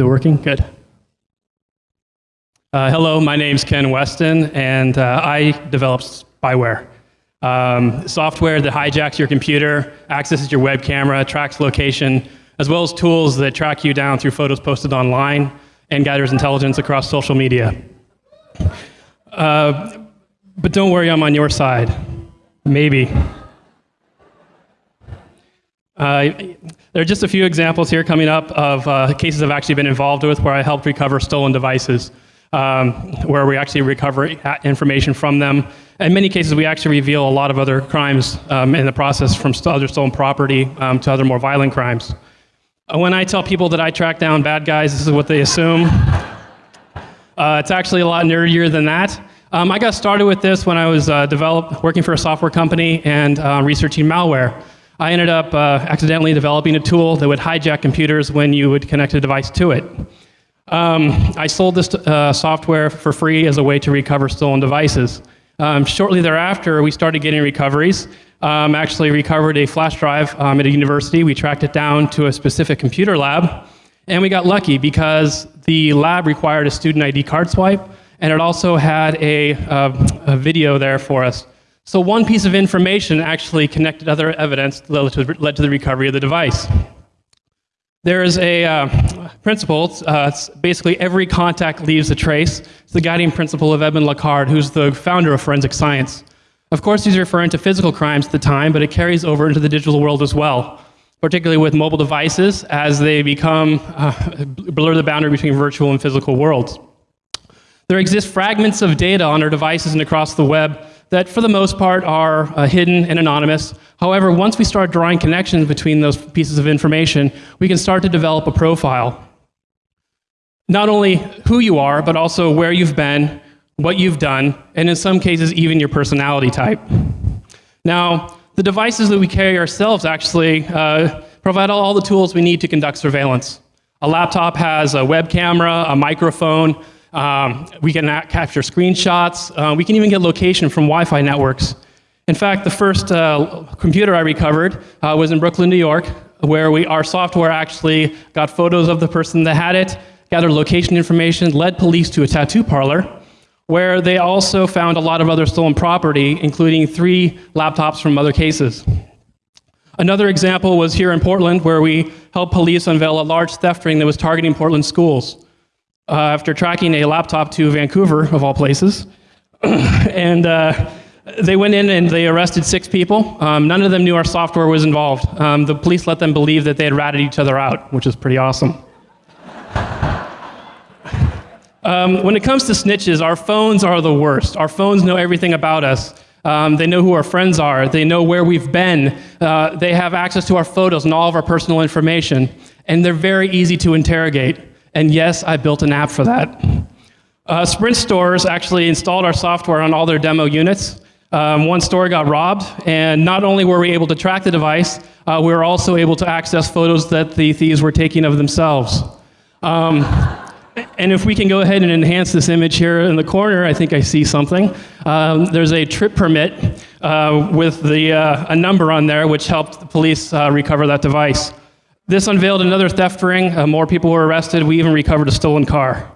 Is it working? Good. Uh, hello, my name's Ken Westin, and uh, I develop spyware. Um, software that hijacks your computer, accesses your web camera, tracks location, as well as tools that track you down through photos posted online and gathers intelligence across social media. Uh, but don't worry, I'm on your side. Maybe. Uh, there are just a few examples here coming up of uh, cases I've actually been involved with where I helped recover stolen devices, um, where we actually recover information from them. In many cases, we actually reveal a lot of other crimes um, in the process, from other stolen property um, to other more violent crimes. Uh, when I tell people that I track down bad guys, this is what they assume. Uh, it's actually a lot nerdier than that. Um, I got started with this when I was uh, develop, working for a software company and uh, researching malware. I ended up uh, accidentally developing a tool that would hijack computers when you would connect a device to it. Um, I sold this uh, software for free as a way to recover stolen devices. Um, shortly thereafter, we started getting recoveries. Um, actually recovered a flash drive um, at a university. We tracked it down to a specific computer lab. And we got lucky because the lab required a student ID card swipe, and it also had a, uh, a video there for us so one piece of information actually connected other evidence that led to the recovery of the device. There is a uh, principle, uh, basically every contact leaves a trace. It's the guiding principle of Edmond Locard, who's the founder of forensic science. Of course, he's referring to physical crimes at the time, but it carries over into the digital world as well, particularly with mobile devices as they become, uh, blur the boundary between virtual and physical worlds. There exist fragments of data on our devices and across the web that for the most part are uh, hidden and anonymous. However, once we start drawing connections between those pieces of information, we can start to develop a profile. Not only who you are, but also where you've been, what you've done, and in some cases, even your personality type. Now, the devices that we carry ourselves actually uh, provide all the tools we need to conduct surveillance. A laptop has a web camera, a microphone, um, we can capture screenshots. Uh, we can even get location from Wi-Fi networks. In fact, the first uh, computer I recovered uh, was in Brooklyn, New York, where we, our software actually got photos of the person that had it, gathered location information, led police to a tattoo parlor, where they also found a lot of other stolen property, including three laptops from other cases. Another example was here in Portland, where we helped police unveil a large theft ring that was targeting Portland schools uh, after tracking a laptop to Vancouver, of all places. and uh, they went in and they arrested six people. Um, none of them knew our software was involved. Um, the police let them believe that they had ratted each other out, which is pretty awesome. Um, when it comes to snitches, our phones are the worst. Our phones know everything about us. Um, they know who our friends are. They know where we've been. Uh, they have access to our photos and all of our personal information. And they're very easy to interrogate. And yes, I built an app for that. Uh, Sprint stores actually installed our software on all their demo units. Um, one store got robbed, and not only were we able to track the device, uh, we were also able to access photos that the thieves were taking of themselves. Um, and if we can go ahead and enhance this image here in the corner, I think I see something. Um, there's a trip permit uh, with the, uh, a number on there which helped the police uh, recover that device. This unveiled another theft ring. Uh, more people were arrested. We even recovered a stolen car.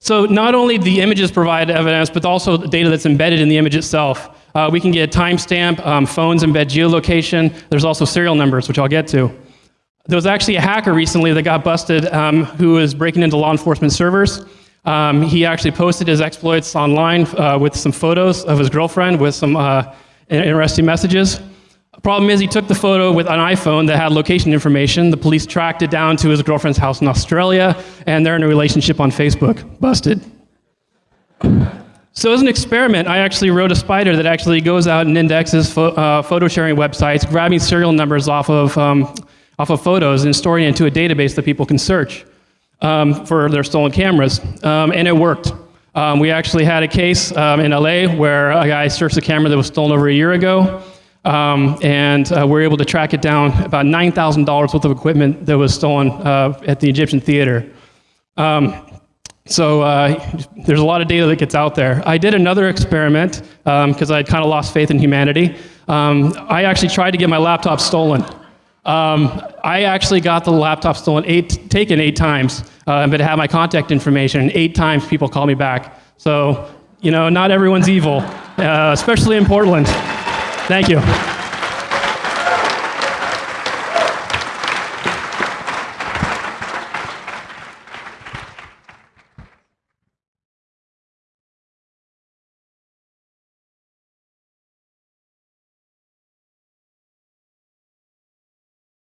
So not only the images provide evidence, but also the data that's embedded in the image itself. Uh, we can get a timestamp, um, phones embed geolocation. There's also serial numbers, which I'll get to. There was actually a hacker recently that got busted um, who was breaking into law enforcement servers. Um, he actually posted his exploits online uh, with some photos of his girlfriend with some uh, interesting messages. Problem is, he took the photo with an iPhone that had location information. The police tracked it down to his girlfriend's house in Australia, and they're in a relationship on Facebook. Busted. So as an experiment, I actually wrote a spider that actually goes out and indexes uh, photo sharing websites, grabbing serial numbers off of, um, off of photos and storing it into a database that people can search um, for their stolen cameras. Um, and it worked. Um, we actually had a case um, in LA where a guy searched a camera that was stolen over a year ago. Um, and uh, we were able to track it down, about $9,000 worth of equipment that was stolen uh, at the Egyptian theater. Um, so uh, there's a lot of data that gets out there. I did another experiment because um, I kind of lost faith in humanity. Um, I actually tried to get my laptop stolen. Um, I actually got the laptop stolen eight, taken eight times, uh, but it had my contact information. and Eight times people called me back. So, you know, not everyone's evil, uh, especially in Portland. Thank you.